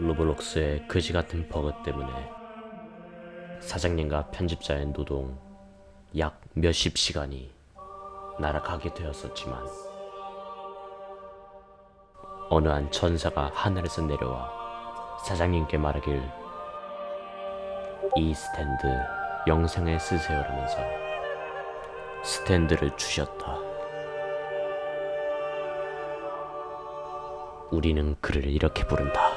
Roblox의 그지같은 버그 때문에 사장님과 편집자의 노동 약 몇십 시간이 날아가게 되었었지만 어느 한 천사가 하늘에서 내려와 사장님께 말하길 이 스탠드 영상에 쓰세요라면서 스탠드를 주셨다. 우리는 그를 이렇게 부른다.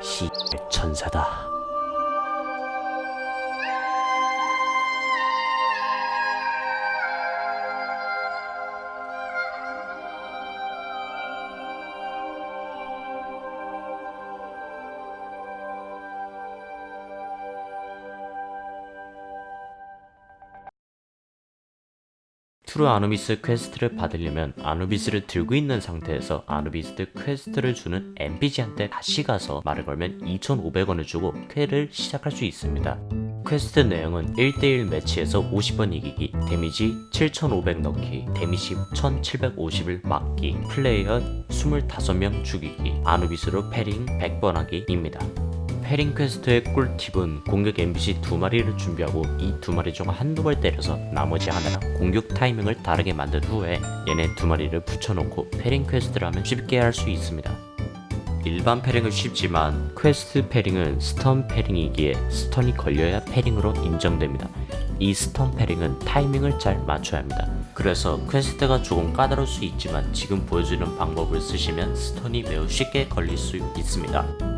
시 천사다. True 아누비스 quest를 받으려면 아누비스를 들고 있는 상태에서 아누비스 quest를 주는 NPC한테 다시 가서 말을 걸면 2,500원을 주고 퀘를 시작할 수 있습니다. 퀘스트 내용은 1대1 매치에서 50번 이기기, damage 7,500 넣기, damage 1,750을 막기, 플레이어 25명 죽이기, 아누비스로 parrying 100번 하기입니다. parrying quest의 꿀팁은 공격 NPC 두 마리를 준비하고 이 두 마리 중 한두 발 때려서 나머지 하나랑 공격 타이밍을 다르게 만든 후에 얘네 두 마리를 붙여놓고 parrying quest를 하면 쉽게 할 수 있습니다. 일반 parrying은 쉽지만 퀘스트 패링은 스턴 패링이기에 스턴이 걸려야 패링으로 인정됩니다. 이 stun parrying은 타이밍을 잘 맞춰야 합니다. 그래서 quest가 조금 까다로울 수 있지만 지금 보여주는 방법을 쓰시면 stun이 매우 쉽게 걸릴 수 있습니다.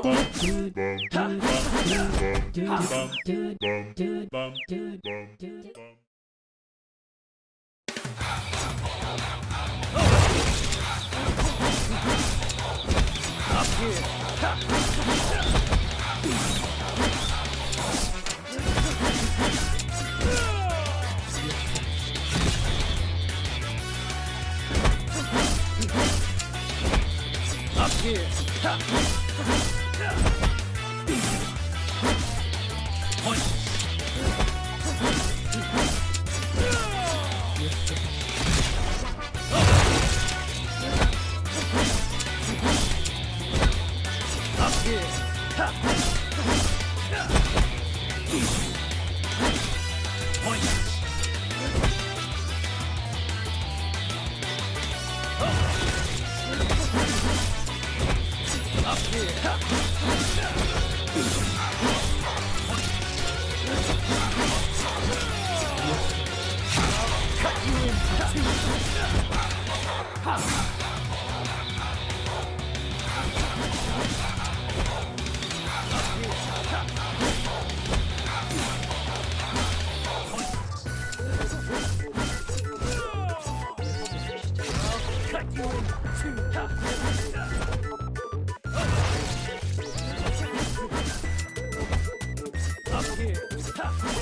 Up here. Yeah. Cut you in two. tough.